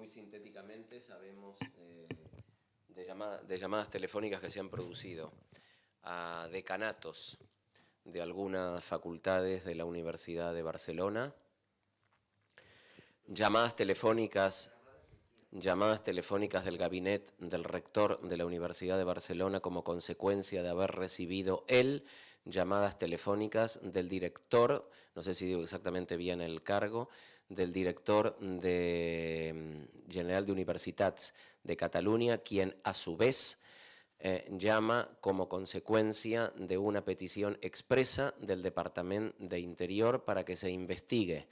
muy sintéticamente sabemos eh, de, llamadas telefónicas que se han producido a decanatos de algunas facultades de la Universidad de Barcelona, llamadas telefónicas llamadas telefónicas del gabinete del rector de la Universidad de Barcelona como consecuencia de haber recibido él llamadas telefónicas del director, no sé si digo exactamente bien el cargo, del director mm, general de Universitats de Cataluña, quien a su vez eh, llama como consecuencia de una petición expresa del Departamento de Interior para que se investigue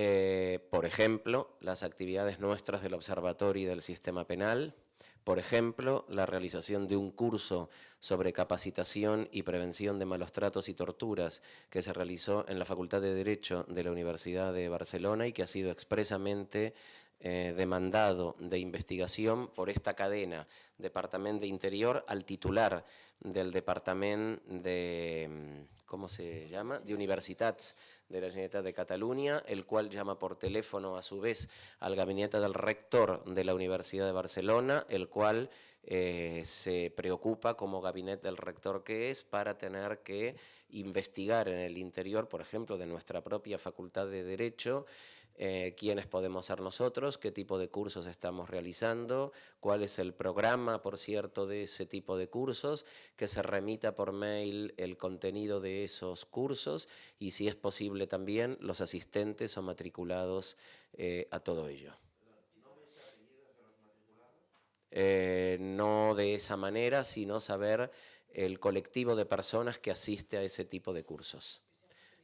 eh, por ejemplo, las actividades nuestras del Observatorio y del Sistema Penal, por ejemplo, la realización de un curso sobre capacitación y prevención de malos tratos y torturas que se realizó en la Facultad de Derecho de la Universidad de Barcelona y que ha sido expresamente eh, demandado de investigación por esta cadena, Departamento de Interior, al titular del Departamento de, ¿cómo se llama?, de Universitats de la Generalitat de Cataluña, el cual llama por teléfono a su vez al gabinete del rector de la Universidad de Barcelona, el cual eh, se preocupa como gabinete del rector que es para tener que investigar en el interior, por ejemplo, de nuestra propia Facultad de Derecho, eh, quiénes podemos ser nosotros, qué tipo de cursos estamos realizando, cuál es el programa, por cierto, de ese tipo de cursos, que se remita por mail el contenido de esos cursos y si es posible también los asistentes o matriculados eh, a todo ello. Eh, no de esa manera, sino saber el colectivo de personas que asiste a ese tipo de cursos.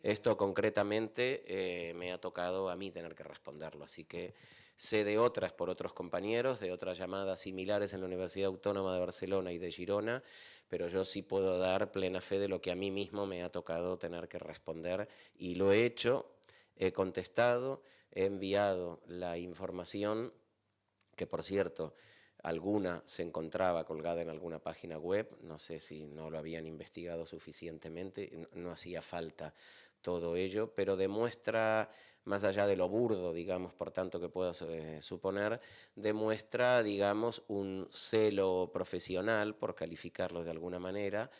Esto concretamente eh, me ha tocado a mí tener que responderlo, así que sé de otras por otros compañeros, de otras llamadas similares en la Universidad Autónoma de Barcelona y de Girona, pero yo sí puedo dar plena fe de lo que a mí mismo me ha tocado tener que responder y lo he hecho, he contestado, he enviado la información, que por cierto, alguna se encontraba colgada en alguna página web, no sé si no lo habían investigado suficientemente, no hacía falta todo ello, pero demuestra, más allá de lo burdo, digamos, por tanto que puedo eh, suponer, demuestra, digamos, un celo profesional, por calificarlo de alguna manera,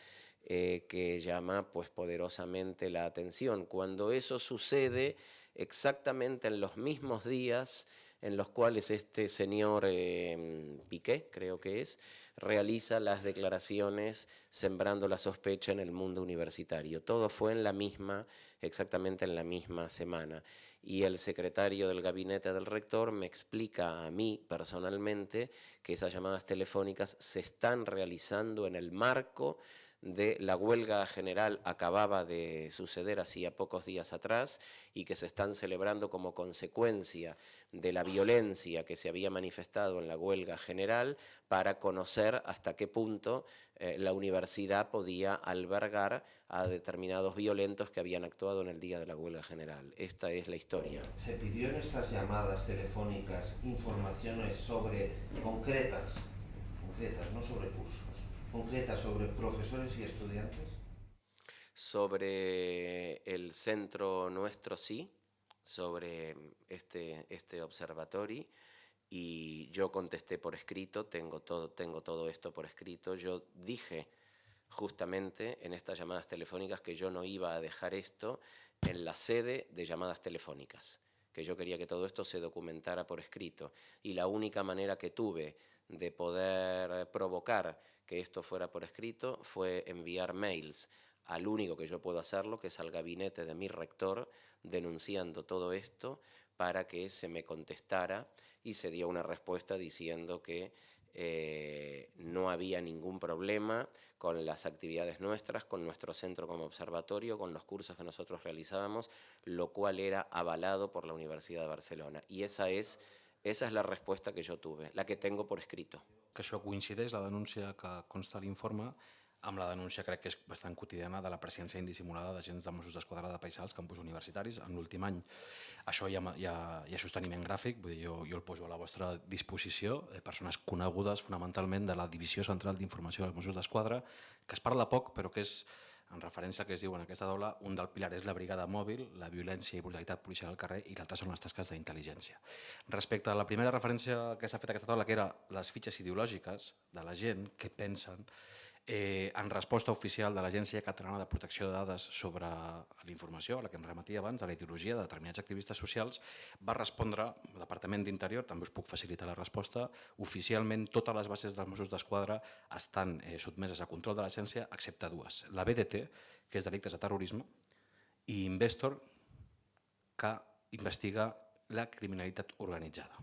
eh, que llama pues poderosamente la atención. Cuando eso sucede exactamente en los mismos días en los cuales este señor eh, Piqué, creo que es, realiza las declaraciones sembrando la sospecha en el mundo universitario. Todo fue en la misma, exactamente en la misma semana. Y el secretario del gabinete del rector me explica a mí personalmente que esas llamadas telefónicas se están realizando en el marco de la huelga general acababa de suceder hacía pocos días atrás y que se están celebrando como consecuencia de la violencia que se había manifestado en la huelga general para conocer hasta qué punto eh, la universidad podía albergar a determinados violentos que habían actuado en el día de la huelga general. Esta es la historia. ¿Se pidió en estas llamadas telefónicas informaciones sobre concretas, concretas, no sobre cursos? Concreta sobre profesores y estudiantes? Sobre el centro nuestro sí, sobre este, este observatorio. Y yo contesté por escrito, tengo todo, tengo todo esto por escrito, yo dije justamente en estas llamadas telefónicas que yo no iba a dejar esto en la sede de llamadas telefónicas, que yo quería que todo esto se documentara por escrito. Y la única manera que tuve de poder provocar que esto fuera por escrito fue enviar mails al único que yo puedo hacerlo, que es al gabinete de mi rector, denunciando todo esto para que se me contestara y se dio una respuesta diciendo que eh, no había ningún problema con las actividades nuestras, con nuestro centro como observatorio, con los cursos que nosotros realizábamos, lo cual era avalado por la Universidad de Barcelona. Y esa es esa és la resposta que jo tuve, la que tengo por escrito. Que això coincideix, la denúncia que consta l'informe, amb la denúncia crec que és bastant quotidiana de la presència indissimulada d'agents de Mossos d'Esquadra de Paisà als campus universitaris en l'últim any. Això hi ha, hi, ha, hi ha sosteniment gràfic, vull dir, jo, jo el poso a la vostra disposició, de persones conegudes fonamentalment de la Divisió Central d'Informació dels Mossos d'Esquadra, que es parla poc però que és en referència al que es diu en aquesta taula, un del pilar és la brigada mòbil, la violència i brutalitat policial al carrer i l'altre són les tasques d'intel·ligència. Respecte a la primera referència que s'ha fet a aquesta taula, que era les fitxes ideològiques de la gent, què pensen, eh, en resposta oficial de l'Agència Catalana de Protecció de Dades sobre la informació, a la que em remetia abans, a la ideologia de determinats activistes socials, va respondre, el Departament d'Interior, també us puc facilitar la resposta, oficialment totes les bases dels Mossos d'Esquadra estan eh, sotmeses a control de l'agència, excepte dues. La BDT, que és delictes de terrorisme, i Investor, que investiga la criminalitat organitzada.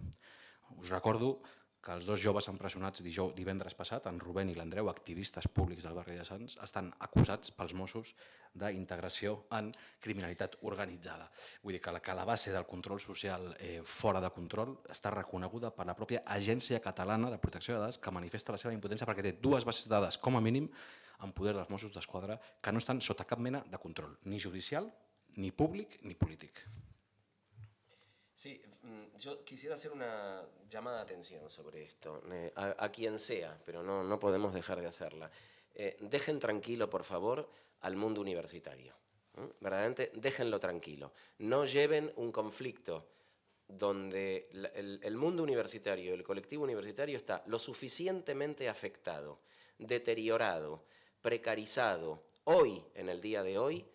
Us recordo que els dos joves empresonats dijous, divendres passat, en Rubén i l'Andreu, activistes públics del barri de Sants, estan acusats pels Mossos d'integració en criminalitat organitzada. Vull dir que la, que la base del control social eh, fora de control està reconeguda per la pròpia Agència Catalana de Protecció de Dades que manifesta la seva impotència perquè té dues bases de dades, com a mínim, en poder dels Mossos d'Esquadra que no estan sota cap mena de control, ni judicial, ni públic, ni polític. Sí, mm, yo quisiera hacer una llamada de atención sobre esto, eh, a, quien sea, pero no, no podemos dejar de hacerla. Eh, dejen tranquilo, por favor, al mundo universitario. Verdaderamente, déjenlo tranquilo. No lleven un conflicto donde el, el mundo universitario, el colectivo universitario está lo suficientemente afectado, deteriorado, precarizado, hoy, en el día de hoy,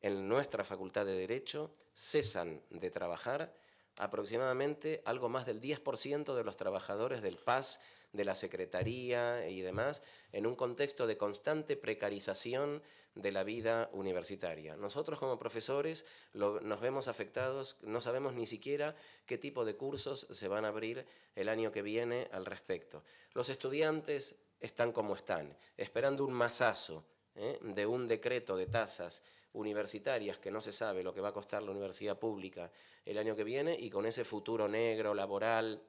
en nuestra Facultad de Derecho, cesan de trabajar aproximadamente algo más del 10% de los trabajadores del PAS, de la Secretaría y demás, en un contexto de constante precarización de la vida universitaria. Nosotros como profesores nos vemos afectados, no sabemos ni siquiera qué tipo de cursos se van a abrir el año que viene al respecto. Los estudiantes están como están, esperando un masazo ¿eh? de un decreto de tasas universitarias que no se sabe lo que va a costar la universidad pública el año que viene y con ese futuro negro, laboral,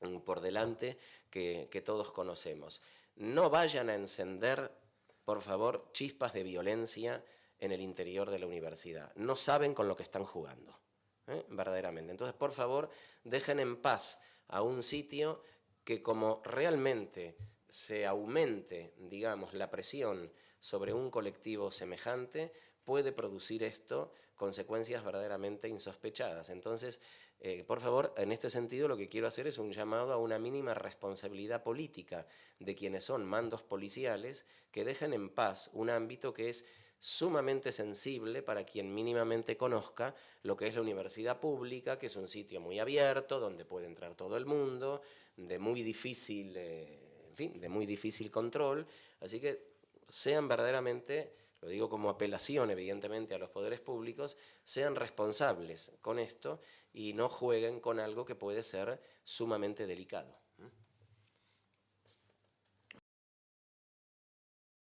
mm, por delante que, todos conocemos. No vayan a encender, por favor, chispas de violencia en el interior de la universidad. No saben con lo que están jugando, ¿eh? verdaderamente. Entonces, por favor, dejen en paz a un sitio que como realmente se aumente, digamos, la presión sobre un colectivo semejante, puede producir esto consecuencias verdaderamente insospechadas. Entonces, eh, por favor, en este sentido lo que quiero hacer es un llamado a una mínima responsabilidad política de quienes son mandos policiales que dejen en paz un ámbito que es sumamente sensible para quien mínimamente conozca lo que es la universidad pública, que es un sitio muy abierto, donde puede entrar todo el mundo, de muy difícil, eh, en fin, de muy difícil control, así que sean verdaderamente lo digo como apelación evidentemente a los poderes públicos, sean responsables con esto y no jueguen con algo que puede ser sumamente delicado.